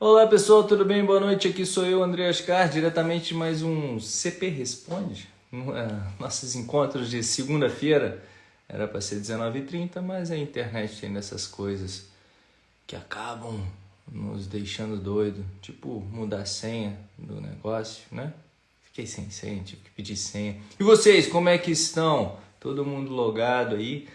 Olá pessoal, tudo bem? Boa noite. Aqui sou eu, André Ascar, diretamente mais um CP Responde. É, nossos encontros de segunda-feira era para ser 19h30, mas a internet tem dessas coisas que acabam nos deixando doido, tipo mudar a senha do negócio, né? Fiquei sem senha, tive que pedir senha. E vocês, como é que estão? Todo mundo logado aí?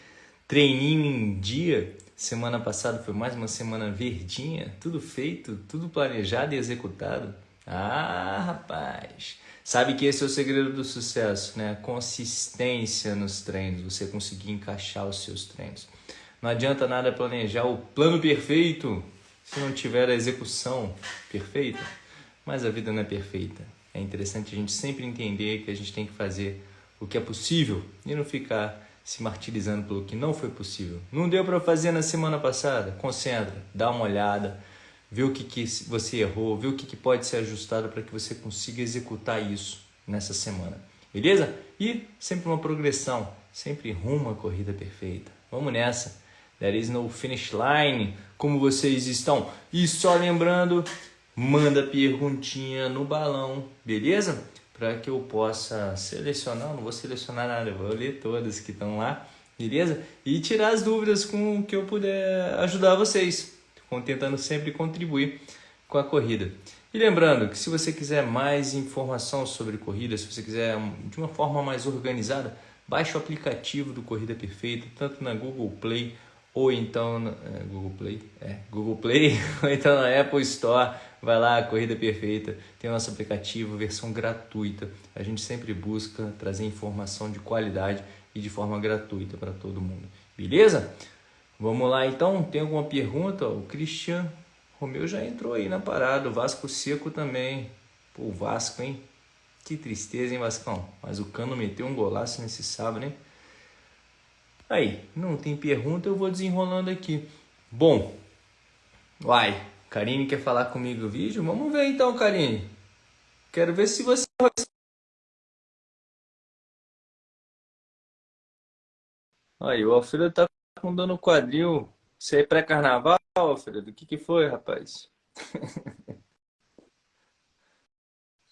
Treininho em dia? Semana passada foi mais uma semana verdinha, tudo feito, tudo planejado e executado. Ah, rapaz! Sabe que esse é o segredo do sucesso, né? Consistência nos treinos, você conseguir encaixar os seus treinos. Não adianta nada planejar o plano perfeito se não tiver a execução perfeita. Mas a vida não é perfeita. É interessante a gente sempre entender que a gente tem que fazer o que é possível e não ficar se martirizando pelo que não foi possível. Não deu para fazer na semana passada? Concentra, dá uma olhada ver o que, que você errou, ver o que, que pode ser ajustado para que você consiga executar isso nessa semana. Beleza? E sempre uma progressão, sempre rumo à corrida perfeita. Vamos nessa. There is no finish line. Como vocês estão? E só lembrando, manda perguntinha no balão, beleza? Para que eu possa selecionar, não vou selecionar nada, vou ler todas que estão lá, beleza? E tirar as dúvidas com o que eu puder ajudar vocês tentando sempre contribuir com a corrida. E lembrando que se você quiser mais informação sobre corrida, se você quiser de uma forma mais organizada, baixe o aplicativo do Corrida Perfeita, tanto na Google Play ou então é, Google Play, é, Google Play, ou então na Apple Store, vai lá, Corrida Perfeita, tem o nosso aplicativo, versão gratuita. A gente sempre busca trazer informação de qualidade e de forma gratuita para todo mundo. Beleza? Vamos lá então, tem alguma pergunta? O Cristian Romeu já entrou aí na parada, o Vasco Seco também. Pô, o Vasco, hein? Que tristeza, hein, Vascão? Mas o Cano meteu um golaço nesse sábado, hein? Aí, não tem pergunta, eu vou desenrolando aqui. Bom, vai, Karine quer falar comigo no vídeo? Vamos ver então, Karine. Quero ver se você... Aí, o Alfredo tá com no quadril. Isso aí é pré-carnaval, Alfredo? O que, que foi, rapaz?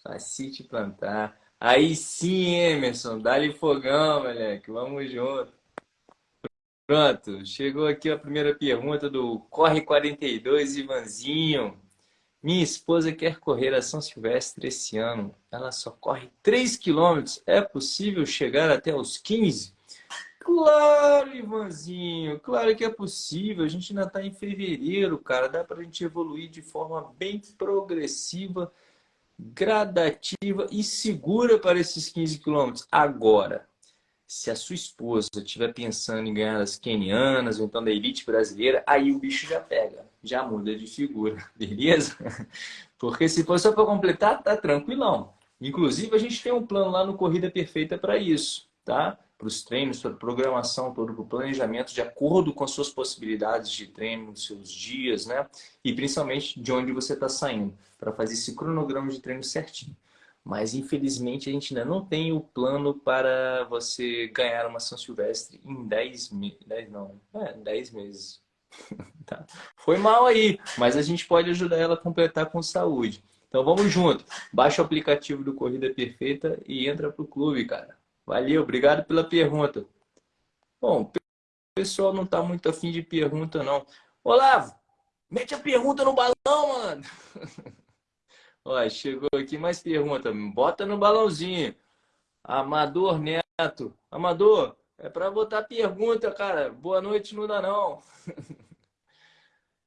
Facite plantar. Aí sim, Emerson. Dá-lhe fogão, moleque. Vamos junto. Pronto. Chegou aqui a primeira pergunta do Corre 42, Ivanzinho. Minha esposa quer correr a São Silvestre esse ano. Ela só corre 3 quilômetros. É possível chegar até os 15? Claro, Ivanzinho, claro que é possível. A gente ainda está em fevereiro, cara. Dá para a gente evoluir de forma bem progressiva, gradativa e segura para esses 15 quilômetros. Agora, se a sua esposa estiver pensando em ganhar as kenianas ou então da elite brasileira, aí o bicho já pega, já muda de figura, beleza? Porque se for só para completar, tá tranquilão. Inclusive, a gente tem um plano lá no Corrida Perfeita para isso, tá? para os treinos, para programação, todo o planejamento de acordo com as suas possibilidades de treino, os seus dias, né? E principalmente de onde você está saindo, para fazer esse cronograma de treino certinho. Mas infelizmente a gente ainda não tem o plano para você ganhar uma São Silvestre em 10 meses. 10 não, é, 10 meses. tá. Foi mal aí, mas a gente pode ajudar ela a completar com saúde. Então vamos junto. Baixa o aplicativo do Corrida Perfeita e entra pro clube, cara. Valeu, obrigado pela pergunta. Bom, o pessoal não está muito afim de pergunta, não. Olavo, mete a pergunta no balão, mano. Ó, chegou aqui mais pergunta. Bota no balãozinho. Amador Neto. Amador, é para botar pergunta, cara. Boa noite, não dá não.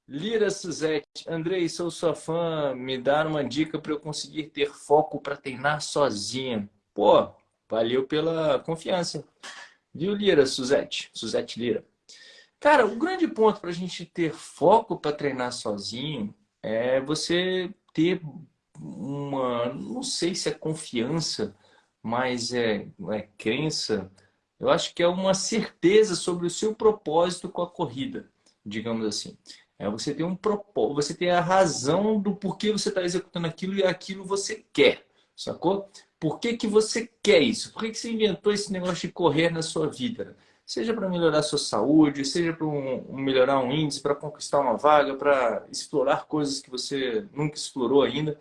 Lira Suzette. Andrei, sou sua fã. Me dá uma dica para eu conseguir ter foco para treinar sozinha. Pô, Valeu pela confiança. Viu, Lira, Suzete? Suzete Lira. Cara, o grande ponto para a gente ter foco para treinar sozinho é você ter uma, não sei se é confiança, mas é, é crença. Eu acho que é uma certeza sobre o seu propósito com a corrida, digamos assim. É você ter um propósito, você ter a razão do porquê você está executando aquilo e aquilo você quer, sacou? Por que, que você quer isso? Por que, que você inventou esse negócio de correr na sua vida? seja para melhorar a sua saúde, seja para um, melhorar um índice, para conquistar uma vaga, para explorar coisas que você nunca explorou ainda.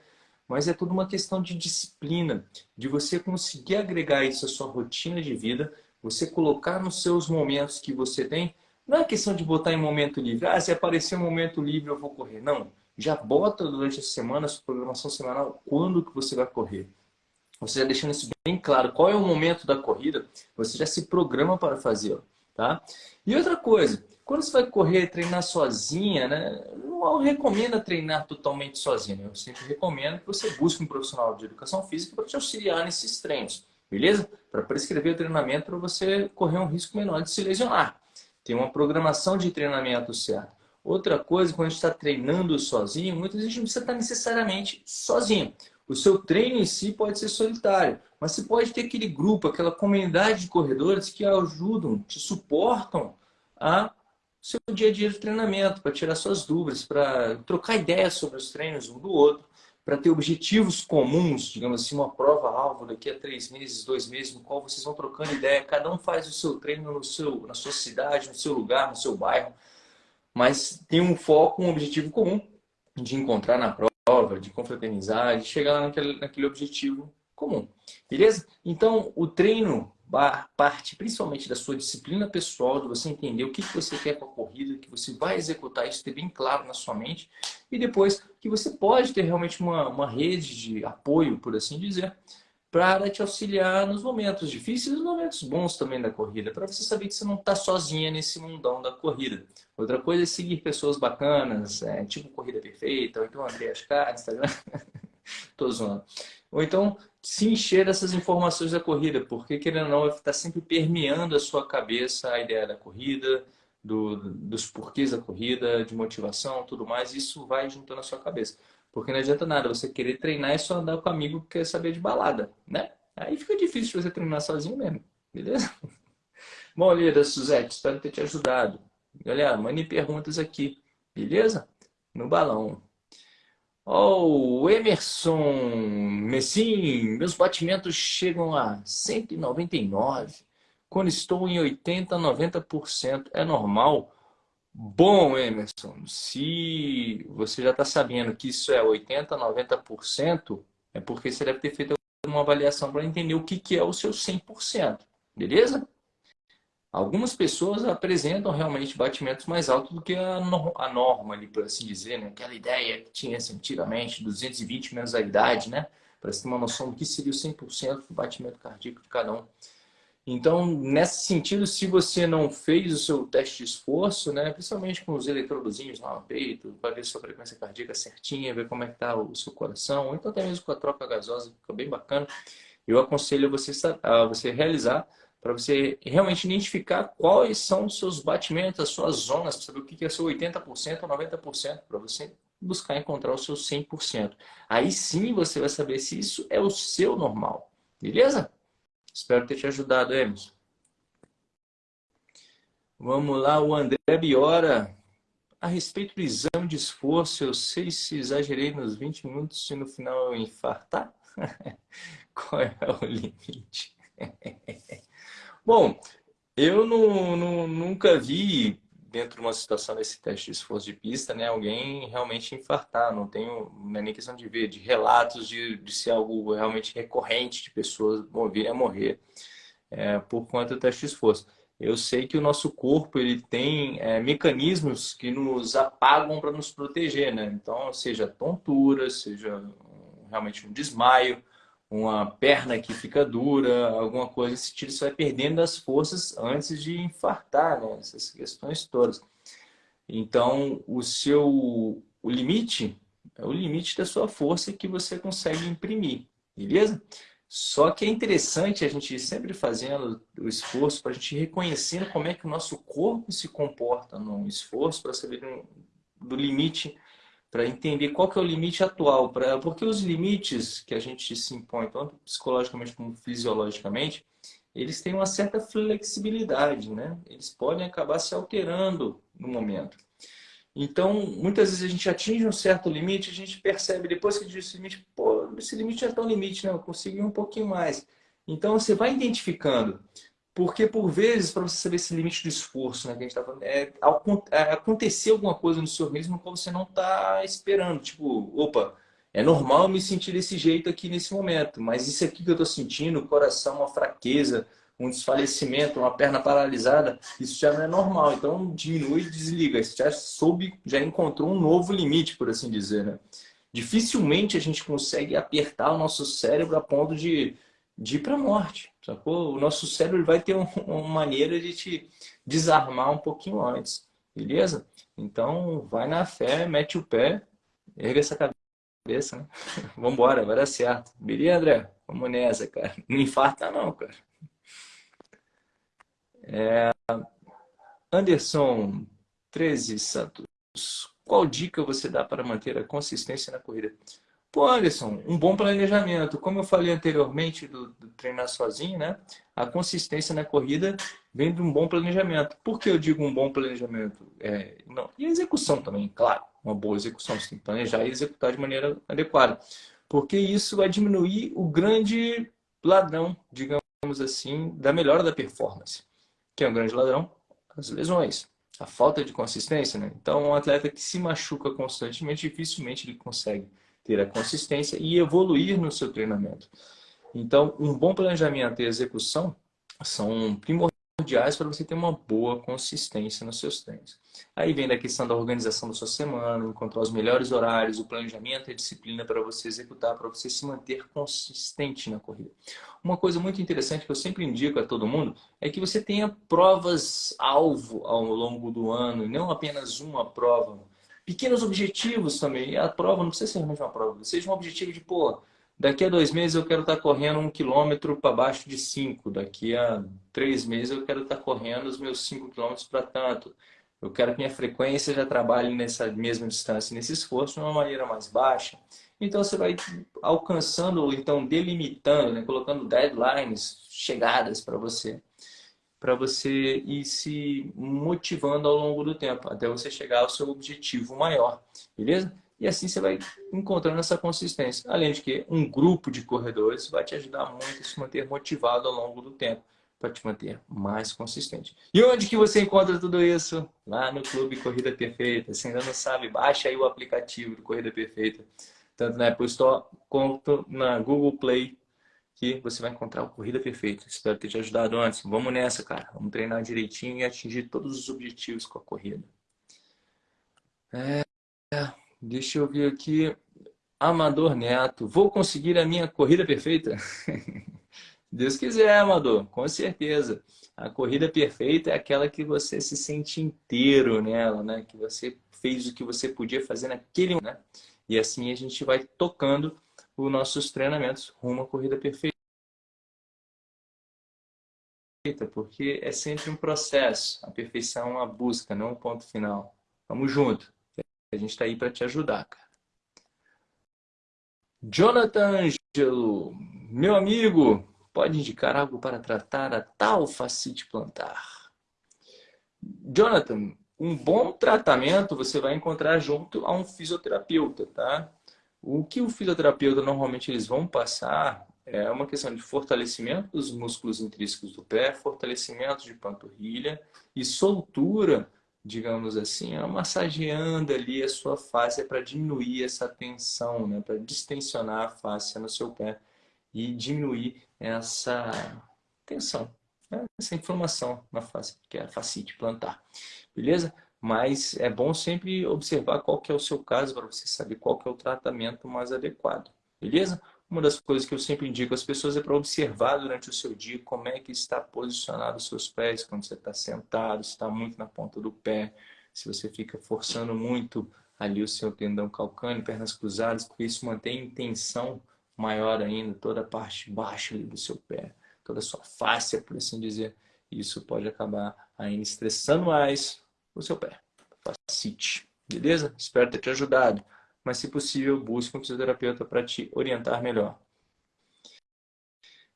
Mas é tudo uma questão de disciplina, de você conseguir agregar isso à sua rotina de vida, você colocar nos seus momentos que você tem. Não é questão de botar em momento livre. Ah, se aparecer um momento livre eu vou correr. Não. Já bota durante a semana, a sua programação semanal, quando que você vai correr você já deixando isso bem claro, qual é o momento da corrida, você já se programa para fazê-lo, tá? E outra coisa, quando você vai correr, treinar sozinha, né? Não recomendo treinar totalmente sozinho. Eu sempre recomendo que você busque um profissional de educação física para te auxiliar nesses treinos, beleza? Para prescrever o treinamento para você correr um risco menor de se lesionar. Tem uma programação de treinamento certa. Outra coisa, quando a gente está treinando sozinho, muitas vezes a gente não precisa estar necessariamente sozinho. O seu treino em si pode ser solitário, mas você pode ter aquele grupo, aquela comunidade de corredores que ajudam, te suportam a seu dia a dia de treinamento, para tirar suas dúvidas, para trocar ideias sobre os treinos um do outro, para ter objetivos comuns, digamos assim, uma prova-alvo daqui a três meses, dois meses, no qual vocês vão trocando ideia, cada um faz o seu treino no seu, na sua cidade, no seu lugar, no seu bairro, mas tem um foco, um objetivo comum de encontrar na prova prova, de confraternizar, de chegar naquele, naquele objetivo comum. Beleza? Então, o treino parte principalmente da sua disciplina pessoal, de você entender o que você quer com a corrida, que você vai executar isso, ter bem claro na sua mente, e depois que você pode ter realmente uma, uma rede de apoio, por assim dizer, para te auxiliar nos momentos difíceis e nos momentos bons também da corrida, para você saber que você não está sozinha nesse mundão da corrida. Outra coisa é seguir pessoas bacanas, é, tipo Corrida Perfeita, ou então André Ascar, Instagram, tô zoando. Ou então se encher dessas informações da corrida, porque querendo ou não, estar sempre permeando a sua cabeça a ideia da corrida, do, dos porquês da corrida, de motivação, tudo mais, isso vai juntando a sua cabeça. Porque não adianta nada você querer treinar e só andar com amigo que quer saber de balada, né? Aí fica difícil você treinar sozinho mesmo, beleza? Bom, Lira, Suzete, espero ter te ajudado. Galera, mandem perguntas aqui, beleza? No balão. Oh, Emerson Messim, meus batimentos chegam a 199. Quando estou em 80, 90%, é normal? Bom, Emerson, se você já está sabendo que isso é 80%, 90%, é porque você deve ter feito uma avaliação para entender o que, que é o seu 100%, beleza? Algumas pessoas apresentam realmente batimentos mais altos do que a, norma, ali, por assim dizer, né? Aquela ideia que tinha assim, antigamente, 220 menos a idade, né? Para você ter uma noção do que seria o 100% do batimento cardíaco de cada um. Então, nesse sentido, se você não fez o seu teste de esforço, né, principalmente com os eletrodozinhos lá no peito, para ver sua frequência cardíaca certinha, ver como é que está o seu coração, ou então até mesmo com a troca gasosa, fica bem bacana, eu aconselho você a você realizar para você realmente identificar quais são os seus batimentos, as suas zonas, para saber o que é seu 80% ou 90%, para você buscar encontrar o seu 100%. Aí sim você vai saber se isso é o seu normal, beleza? Espero ter te ajudado, Emerson. Vamos lá, o André Biora. A respeito do exame de esforço, eu sei se exagerei nos 20 minutos e no final eu infartar. Qual é o limite? Bom, eu não, não, nunca vi, dentro de uma situação desse teste de esforço de pista, né, alguém realmente infartar. Não tenho não é nem questão de ver, de relatos de, de ser algo realmente recorrente de pessoas virem a morrer é, por conta do teste de esforço. Eu sei que o nosso corpo ele tem é, mecanismos que nos apagam para nos proteger, né? Então, seja tontura, seja realmente um desmaio, uma perna que fica dura, alguma coisa desse tipo, você vai perdendo as forças antes de infartar, né? Essas questões todas. Então, o seu o limite é o limite da sua força que você consegue imprimir, beleza? Só que é interessante a gente sempre fazendo o esforço para a gente reconhecendo como é que o nosso corpo se comporta no esforço para saber do limite para entender qual que é o limite atual, pra, porque os limites que a gente se impõe, tanto psicologicamente como fisiologicamente, eles têm uma certa flexibilidade, né? Eles podem acabar se alterando no momento. Então, muitas vezes a gente atinge um certo limite, a gente percebe depois que diz esse limite, pô, esse limite é tão limite, né? Eu consigo ir um pouquinho mais. Então, você vai identificando Porque, por vezes, para você saber esse limite do esforço, né, que a gente tá falando, é, é acontecer alguma coisa no seu organismo que você não está esperando. Tipo, opa, é normal me sentir desse jeito aqui nesse momento, mas isso aqui que eu estou sentindo, o coração, uma fraqueza, um desfalecimento, uma perna paralisada, isso já não é normal. Então, diminui e desliga. Você já soube, já encontrou um novo limite, por assim dizer, né? Dificilmente a gente consegue apertar o nosso cérebro a ponto de de ir para a morte, sacou? O nosso cérebro vai ter um, uma maneira de te desarmar um pouquinho antes, beleza? Então, vai na fé, mete o pé, erga essa cabeça, né? Vambora, vai dar certo. Beleza, André? Vamos nessa, cara. Não infarta não, cara. É... Anderson 13 Santos. Qual dica você dá para manter a consistência na corrida? Pô, Anderson, um bom planejamento. Como eu falei anteriormente do, do, treinar sozinho, né? A consistência na corrida vem de um bom planejamento. Por que eu digo um bom planejamento? É, não, e a execução também, claro. Uma boa execução. Você tem que planejar e executar de maneira adequada. Porque isso vai diminuir o grande ladrão, digamos assim, da melhora da performance. Que é um grande ladrão? As lesões. A falta de consistência, né? Então, um atleta que se machuca constantemente, dificilmente ele consegue ter a consistência e evoluir no seu treinamento. Então, um bom planejamento e execução são primordiais para você ter uma boa consistência nos seus treinos. Aí vem da questão da organização da sua semana, encontrar os melhores horários, o planejamento e a disciplina para você executar, para você se manter consistente na corrida. Uma coisa muito interessante que eu sempre indico a todo mundo é que você tenha provas-alvo ao longo do ano, não apenas uma prova pequenos objetivos também. A prova não precisa ser realmente uma prova, seja um objetivo de, pô, daqui a dois meses eu quero estar correndo um quilômetro para baixo de cinco, daqui a três meses eu quero estar correndo os meus cinco quilômetros para tanto. Eu quero que minha frequência já trabalhe nessa mesma distância, nesse esforço, de uma maneira mais baixa. Então você vai alcançando, ou então delimitando, né? colocando deadlines, chegadas para você para você ir se motivando ao longo do tempo, até você chegar ao seu objetivo maior, beleza? E assim você vai encontrando essa consistência. Além de que um grupo de corredores vai te ajudar muito a se manter motivado ao longo do tempo, para te manter mais consistente. E onde que você encontra tudo isso? Lá no Clube Corrida Perfeita. Se ainda não sabe, baixa aí o aplicativo do Corrida Perfeita, tanto na Apple Store quanto na Google Play que você vai encontrar o Corrida Perfeita. Espero ter te ajudado antes. Vamos nessa, cara. Vamos treinar direitinho e atingir todos os objetivos com a corrida. É, deixa eu ver aqui. Amador Neto. Vou conseguir a minha corrida perfeita? Deus quiser, Amador. Com certeza. A corrida perfeita é aquela que você se sente inteiro nela, né? Que você fez o que você podia fazer naquele momento. Né? E assim a gente vai tocando os nossos treinamentos rumo à corrida perfeita. Porque é sempre um processo. A perfeição é uma busca, não um ponto final. Vamos junto. A gente está aí para te ajudar, cara. Jonathan Angelo, meu amigo, pode indicar algo para tratar a tal facite plantar? Jonathan, um bom tratamento você vai encontrar junto a um fisioterapeuta, tá? O que o fisioterapeuta normalmente eles vão passar é uma questão de fortalecimento dos músculos intrínsecos do pé, fortalecimento de panturrilha e soltura, digamos assim, é massageando ali a sua face para diminuir essa tensão, né? para distensionar a face no seu pé e diminuir essa tensão, né? essa inflamação na face, que é a facite plantar. Beleza? mas é bom sempre observar qual que é o seu caso para você saber qual que é o tratamento mais adequado, beleza? Uma das coisas que eu sempre indico às pessoas é para observar durante o seu dia como é que está posicionado os seus pés, quando você está sentado, se está muito na ponta do pé, se você fica forçando muito ali o seu tendão calcâneo, pernas cruzadas, porque isso mantém em tensão maior ainda toda a parte baixa do seu pé, toda a sua face, por assim dizer. Isso pode acabar ainda estressando mais o seu pé. Facite. Beleza? Espero ter te ajudado. Mas, se possível, busque um fisioterapeuta para te orientar melhor.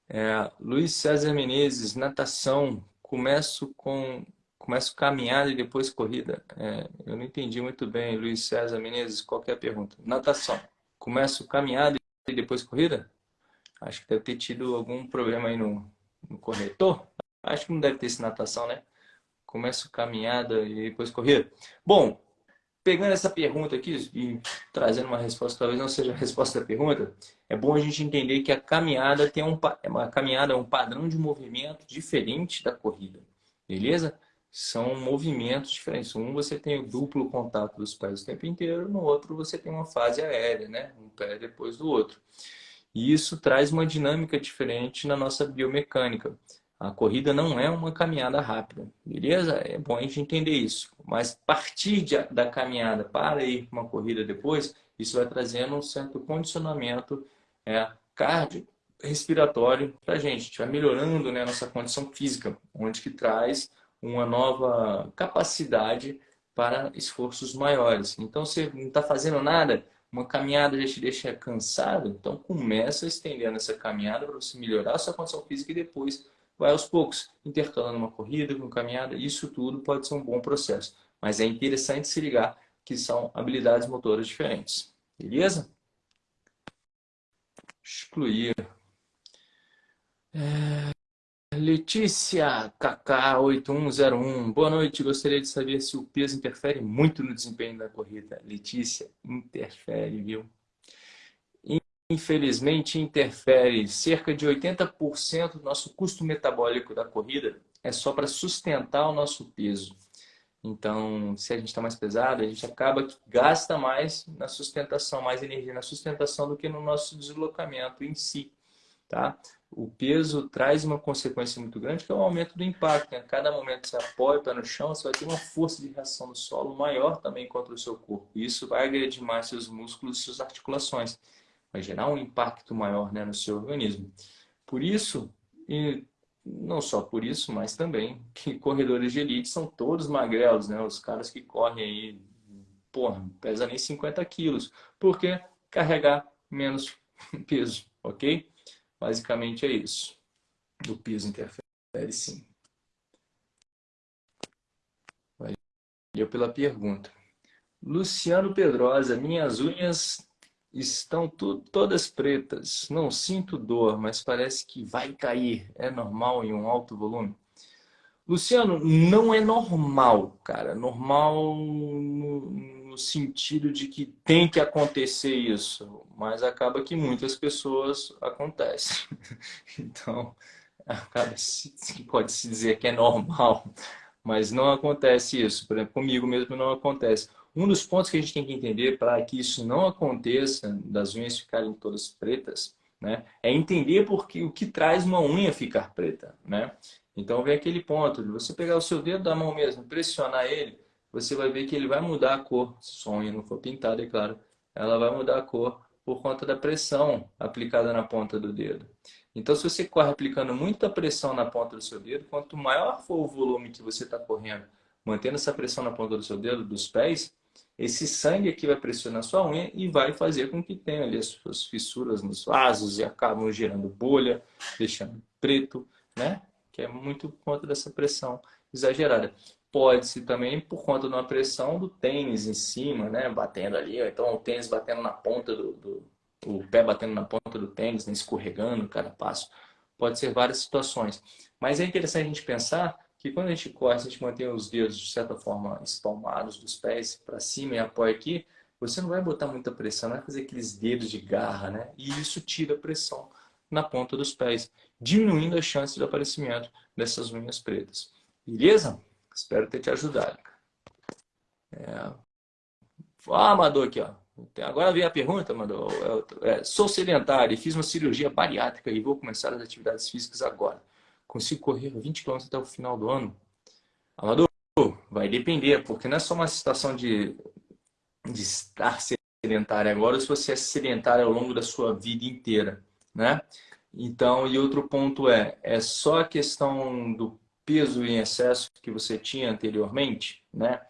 É, Luiz César Menezes, natação. Começo com começo caminhada e depois corrida. É, eu não entendi muito bem, Luiz César Menezes, qual é a pergunta? Natação. Começo caminhada e depois corrida? Acho que deve ter tido algum problema aí no, no corretor. Acho que não deve ter esse natação, né? Começo caminhada e depois corrida. Bom, pegando essa pergunta aqui e trazendo uma resposta, talvez não seja a resposta da pergunta, é bom a gente entender que a caminhada tem um, uma caminhada é um padrão de movimento diferente da corrida, beleza? São movimentos diferentes. Um você tem o duplo contato dos pés o tempo inteiro, no outro você tem uma fase aérea, né? Um pé depois do outro. E isso traz uma dinâmica diferente na nossa biomecânica. A corrida não é uma caminhada rápida, beleza? É bom a gente entender isso. Mas partir de, da caminhada para ir para uma corrida depois, isso vai trazendo um certo condicionamento é, cardio respiratório para a gente. A gente vai melhorando né, a nossa condição física, onde que traz uma nova capacidade para esforços maiores. Então, você não está fazendo nada, uma caminhada já te deixa cansado, então começa estendendo essa caminhada para você melhorar a sua condição física e depois vai aos poucos, intercalando uma corrida com caminhada, isso tudo pode ser um bom processo. Mas é interessante se ligar que são habilidades motoras diferentes. Beleza? Excluir. É... Letícia KK8101. Boa noite. Gostaria de saber se o peso interfere muito no desempenho da corrida. Letícia, interfere, viu? Infelizmente, interfere cerca de 80% do nosso custo metabólico da corrida é só para sustentar o nosso peso. Então, se a gente está mais pesado, a gente acaba que gasta mais na sustentação, mais energia na sustentação do que no nosso deslocamento em si. Tá? O peso traz uma consequência muito grande, que é o aumento do impacto. Né? A cada momento que você apoia o pé no chão, você vai ter uma força de reação no solo maior também contra o seu corpo. Isso vai agredir mais seus músculos e suas articulações vai gerar um impacto maior né, no seu organismo. Por isso, e não só por isso, mas também que corredores de elite são todos magrelos, né? Os caras que correm aí, porra, pesa nem 50 quilos. Por quê? Carregar menos peso, ok? Basicamente é isso. O peso interfere sim. Valeu pela pergunta. Luciano Pedrosa, minhas unhas Estão tu, todas pretas. Não sinto dor, mas parece que vai cair. É normal em um alto volume? Luciano, não é normal, cara. Normal no, no sentido de que tem que acontecer isso. Mas acaba que muitas pessoas acontece. Então, acaba pode se dizer que é normal. Mas não acontece isso. Por exemplo, comigo mesmo não acontece. Um dos pontos que a gente tem que entender para que isso não aconteça, das unhas ficarem todas pretas, né, é entender porque, o que traz uma unha ficar preta. Né? Então vem aquele ponto de você pegar o seu dedo da mão mesmo, pressionar ele, você vai ver que ele vai mudar a cor. Se a unha não for pintada, é claro, ela vai mudar a cor por conta da pressão aplicada na ponta do dedo. Então, se você corre aplicando muita pressão na ponta do seu dedo, quanto maior for o volume que você está correndo, mantendo essa pressão na ponta do seu dedo, dos pés, esse sangue aqui vai pressionar sua unha e vai fazer com que tenha ali as suas fissuras nos vasos e acabam gerando bolha, deixando preto, né? Que é muito por conta dessa pressão exagerada. Pode-se também por conta de uma pressão do tênis em cima, né? Batendo ali, então o tênis batendo na ponta do, do o pé batendo na ponta do tênis, né? escorregando cada passo. Pode ser várias situações. Mas é interessante a gente pensar que quando a gente corre, a gente mantém os dedos de certa forma espalmados dos pés para cima e apoia aqui, você não vai botar muita pressão, não vai fazer aqueles dedos de garra, né? E isso tira a pressão na ponta dos pés, diminuindo a chance de aparecimento dessas unhas pretas. Beleza? Espero ter te ajudado. É... Ah, Amador aqui, ó. Agora vem a pergunta, Amador. É, sou sedentário e fiz uma cirurgia bariátrica e vou começar as atividades físicas agora consigo correr 20 km até o final do ano? Amador, vai depender, porque não é só uma situação de, de estar sedentário agora, se você é sedentário ao longo da sua vida inteira, né? Então, e outro ponto é, é só a questão do peso em excesso que você tinha anteriormente, né?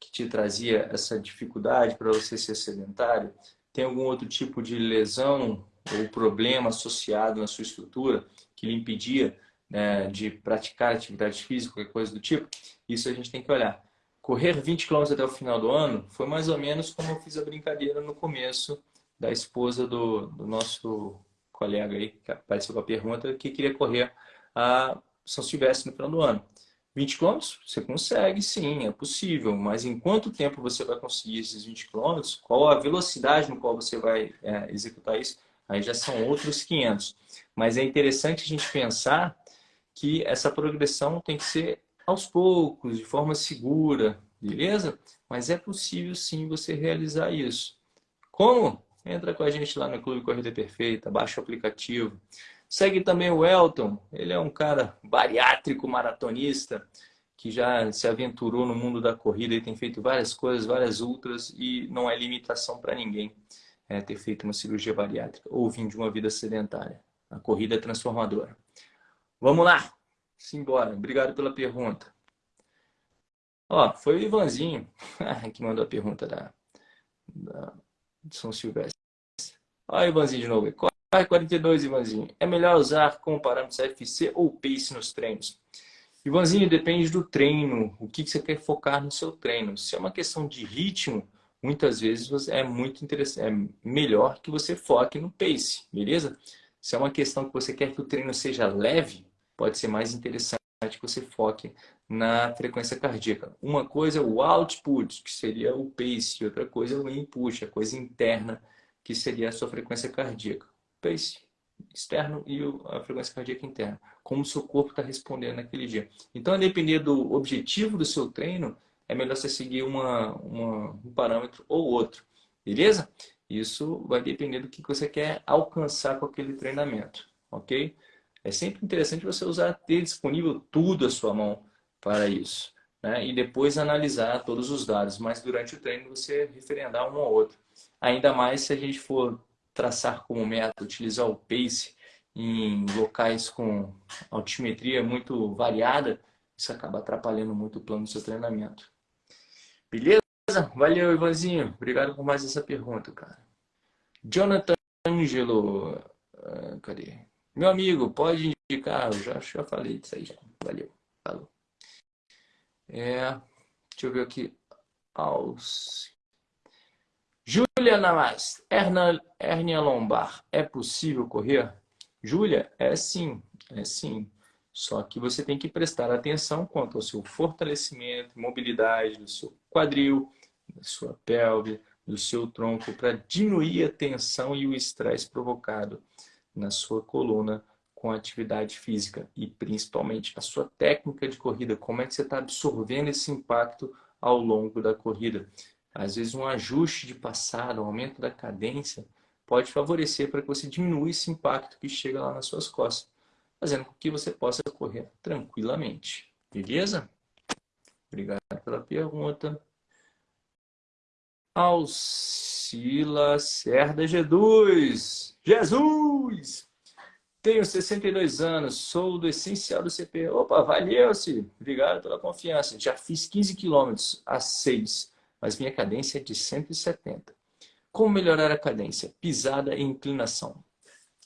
Que te trazia essa dificuldade para você ser sedentário? Tem algum outro tipo de lesão ou problema associado na sua estrutura que lhe impedia né, de praticar atividade física, qualquer coisa do tipo, isso a gente tem que olhar. Correr 20 km até o final do ano foi mais ou menos como eu fiz a brincadeira no começo da esposa do, do nosso colega aí, que apareceu com a pergunta, que queria correr a São Silvestre no final do ano. 20 quilômetros? Você consegue, sim, é possível. Mas em quanto tempo você vai conseguir esses 20 quilômetros? Qual a velocidade no qual você vai é, executar isso? Aí já são outros 500. Mas é interessante a gente pensar que essa progressão tem que ser aos poucos, de forma segura, beleza? Mas é possível sim você realizar isso. Como? Entra com a gente lá no Clube Corrida Perfeita, baixa o aplicativo. Segue também o Elton, ele é um cara bariátrico maratonista, que já se aventurou no mundo da corrida e tem feito várias coisas, várias ultras, e não é limitação para ninguém é, ter feito uma cirurgia bariátrica ou vir de uma vida sedentária. A corrida é transformadora. Vamos lá! Simbora. Obrigado pela pergunta. Ó, foi o Ivanzinho que mandou a pergunta da, da de São Silvestre. Ó, Ivanzinho de novo. Corre 42, Ivanzinho. É melhor usar como parâmetros FC ou pace nos treinos? Ivanzinho, depende do treino. O que você quer focar no seu treino? Se é uma questão de ritmo, muitas vezes é muito interessante, é melhor que você foque no pace, beleza? Se é uma questão que você quer que o treino seja leve, pode ser mais interessante que você foque na frequência cardíaca. Uma coisa é o output, que seria o pace, outra coisa é o input, a coisa interna, que seria a sua frequência cardíaca. Pace externo e a frequência cardíaca interna. Como o seu corpo está respondendo naquele dia. Então, a depender do objetivo do seu treino, é melhor você seguir uma, uma, um parâmetro ou outro. Beleza? Isso vai depender do que você quer alcançar com aquele treinamento, ok? É sempre interessante você usar, ter disponível tudo à sua mão para isso. Né? E depois analisar todos os dados, mas durante o treino você referendar um ou outro. Ainda mais se a gente for traçar como meta, utilizar o pace em locais com altimetria muito variada, isso acaba atrapalhando muito o plano do seu treinamento. Beleza? Valeu, Ivanzinho. Obrigado por mais essa pergunta, cara. Jonathan Angelo. Uh, cadê? Meu amigo, pode indicar? Eu já, já falei disso aí já. Valeu. Falou. É, deixa eu ver aqui. Júlia Namas. Hernia lombar. É possível correr? Júlia, é sim. É sim. Só que você tem que prestar atenção quanto ao seu fortalecimento, mobilidade do seu quadril, da sua pelve, do seu tronco, para diminuir a tensão e o estresse provocado na sua coluna com a atividade física e principalmente a sua técnica de corrida, como é que você está absorvendo esse impacto ao longo da corrida. Às vezes um ajuste de passada, um aumento da cadência, pode favorecer para que você diminua esse impacto que chega lá nas suas costas fazendo com que você possa correr tranquilamente. Beleza? Obrigado pela pergunta. Alcila Cerda G2. Jesus! Tenho 62 anos, sou do essencial do CP. Opa, valeu, se Obrigado pela confiança. Já fiz 15 quilômetros a 6, mas minha cadência é de 170. Como melhorar a cadência? Pisada e inclinação.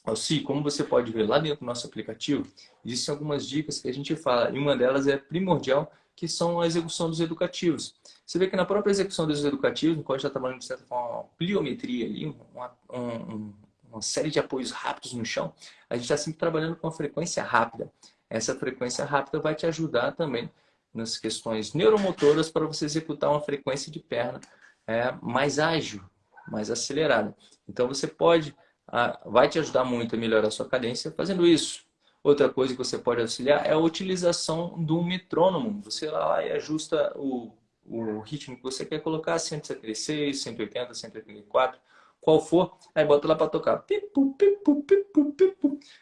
Alci, como você pode ver lá dentro do nosso aplicativo, existem algumas dicas que a gente fala, e uma delas é primordial, que são a execução dos educativos. Você vê que na própria execução dos educativos, no qual está trabalhando de certa forma uma pliometria ali, uma, um, uma série de apoios rápidos no chão, a gente está sempre trabalhando com a frequência rápida. Essa frequência rápida vai te ajudar também nas questões neuromotoras para você executar uma frequência de perna é, mais ágil, mais acelerada. Então você pode vai te ajudar muito a melhorar a sua cadência fazendo isso. Outra coisa que você pode auxiliar é a utilização do metrônomo. Você lá e ajusta o, o ritmo que você quer colocar, 176, 180, 184, qual for, aí bota lá para tocar.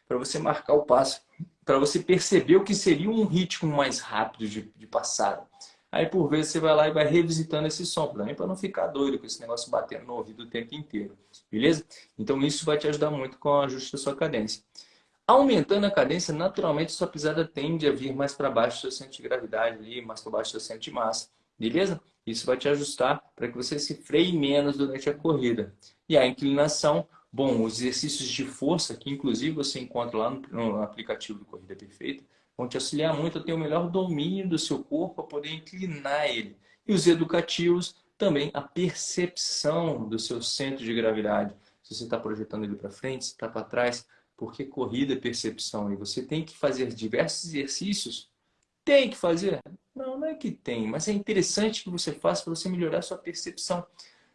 Para você marcar o passo, para você perceber o que seria um ritmo mais rápido de, de passada. Aí por vezes você vai lá e vai revisitando esse som, também para não ficar doido com esse negócio batendo no ouvido o tempo inteiro, beleza? Então isso vai te ajudar muito com o ajuste da sua cadência. Aumentando a cadência, naturalmente sua pisada tende a vir mais para baixo do seu centro de gravidade ali, mais para baixo do seu centro de massa, beleza? Isso vai te ajustar para que você se freie menos durante a corrida. E a inclinação, bom, os exercícios de força, que inclusive você encontra lá no aplicativo do Corrida Perfeita, vão te auxiliar muito a ter o melhor domínio do seu corpo, a poder inclinar ele. E os educativos, também a percepção do seu centro de gravidade. Se você está projetando ele para frente, se está para trás, porque corrida é percepção e você tem que fazer diversos exercícios. Tem que fazer? Não, não é que tem, mas é interessante que você faça para você melhorar a sua percepção,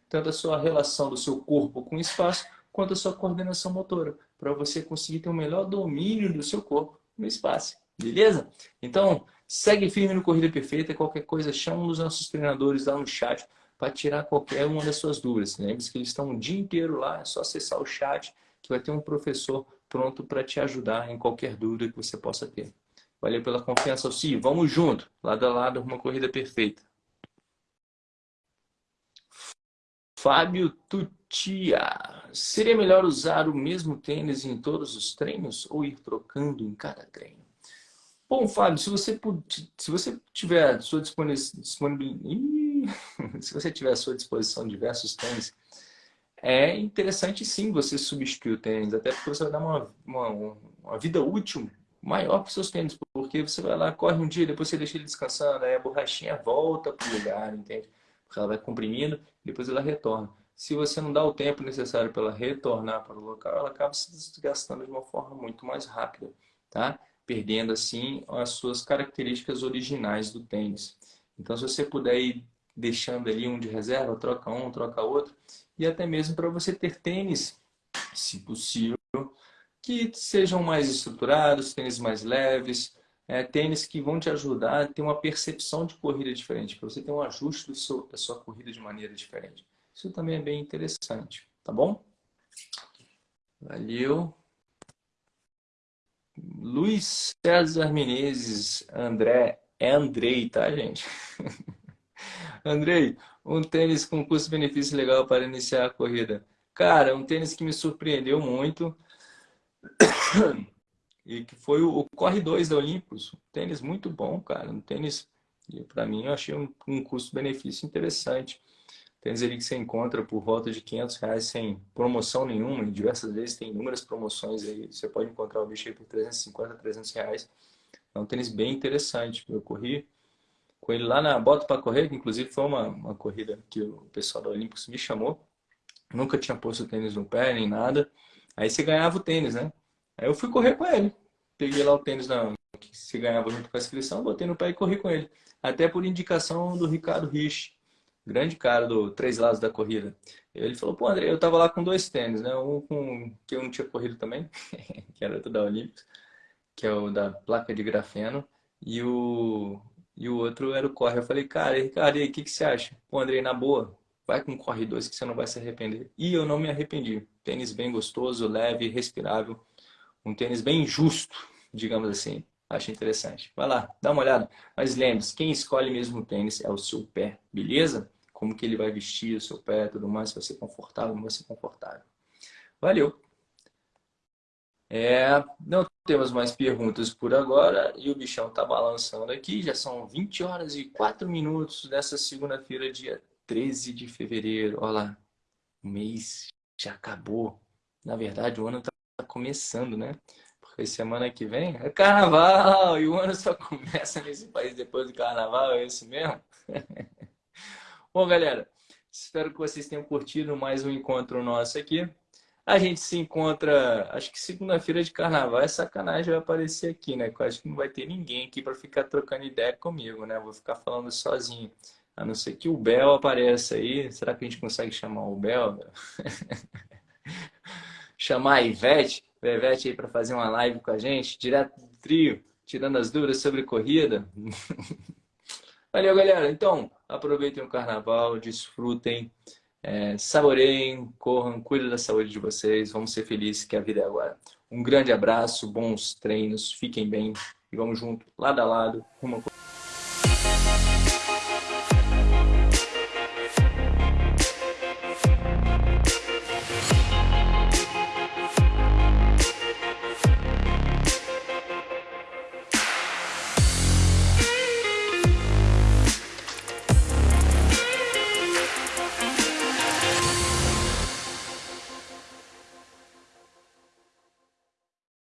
tanto a sua relação do seu corpo com o espaço, quanto a sua coordenação motora, para você conseguir ter o melhor domínio do seu corpo no espaço. Beleza? Então, segue firme no Corrida Perfeita. Qualquer coisa, chama um dos nossos treinadores lá no chat para tirar qualquer uma das suas dúvidas. Lembre-se que eles estão o dia inteiro lá, é só acessar o chat que vai ter um professor pronto para te ajudar em qualquer dúvida que você possa ter. Valeu pela confiança, Alci. Vamos junto, lado a lado, uma corrida perfeita. Fábio Tutia. Seria melhor usar o mesmo tênis em todos os treinos ou ir trocando em cada treino? Bom, Fábio, se você, se você tiver sua disponibilidade, se você tiver à sua disposição diversos tênis, é interessante sim você substituir o tênis, até porque você vai dar uma, uma, uma vida útil maior para os seus tênis, porque você vai lá, corre um dia, depois você deixa ele descansando, aí a borrachinha volta para o lugar, entende? Porque ela vai comprimindo, depois ela retorna. Se você não dá o tempo necessário para ela retornar para o local, ela acaba se desgastando de uma forma muito mais rápida, tá? perdendo assim as suas características originais do tênis. Então, se você puder ir deixando ali um de reserva, troca um, troca outro, e até mesmo para você ter tênis, se possível, que sejam mais estruturados, tênis mais leves, é, tênis que vão te ajudar a ter uma percepção de corrida diferente, para você ter um ajuste do seu, da sua corrida de maneira diferente. Isso também é bem interessante, tá bom? Valeu. Luiz César Menezes, André, é Andrei, tá, gente? Andrei, um tênis com custo-benefício legal para iniciar a corrida. Cara, um tênis que me surpreendeu muito e que foi o, Corre 2 da Olympus. Um tênis muito bom, cara. Um tênis, para mim, eu achei um, um custo-benefício interessante. Tênis ali que você encontra por volta de 500 reais sem promoção nenhuma. E diversas vezes tem inúmeras promoções aí. Você pode encontrar o bicho aí por 350, 300 reais. É um tênis bem interessante. Eu corri com ele lá na Bota para Correr, que inclusive foi uma, uma corrida que o pessoal da Olympus me chamou. Nunca tinha posto tênis no pé, nem nada. Aí você ganhava o tênis, né? Aí eu fui correr com ele. Peguei lá o tênis na, que se ganhava junto com a inscrição, botei no pé e corri com ele. Até por indicação do Ricardo Rich, grande cara do Três Lados da Corrida. Ele falou, pô, André, eu tava lá com dois tênis, né? Um com que eu não tinha corrido também, que era da Olímpicos, que é o da placa de grafeno, e o, e o outro era o Corre. Eu falei, cara, Ricardo, e aí, o que, que você acha? Pô, André, na boa, vai com Corre 2 que você não vai se arrepender. E eu não me arrependi. Tênis bem gostoso, leve, respirável. Um tênis bem justo, digamos assim. Acho interessante. Vai lá, dá uma olhada. Mas lembre-se, quem escolhe mesmo o tênis é o seu pé, beleza? como que ele vai vestir o seu pé, tudo mais, se vai ser confortável, não vai ser confortável. Valeu! É, não temos mais perguntas por agora e o bichão tá balançando aqui. Já são 20 horas e 4 minutos dessa segunda-feira, dia 13 de fevereiro. Olha lá, o mês já acabou. Na verdade, o ano tá começando, né? Porque semana que vem é carnaval e o ano só começa nesse país depois do carnaval, é isso mesmo? Bom, galera, espero que vocês tenham curtido mais um encontro nosso aqui. A gente se encontra, acho que segunda-feira de carnaval, é sacanagem vai aparecer aqui, né? Eu acho que não vai ter ninguém aqui para ficar trocando ideia comigo, né? vou ficar falando sozinho. A não ser que o Bel apareça aí. Será que a gente consegue chamar o Bel? chamar a Ivete, a Ivete aí para fazer uma live com a gente, direto do trio, tirando as dúvidas sobre corrida. Valeu, galera. Então, aproveitem o carnaval, desfrutem, é, saboreiem, corram, cuidem da saúde de vocês. Vamos ser felizes que a vida é agora. Um grande abraço, bons treinos, fiquem bem e vamos junto, lado a lado, rumo a...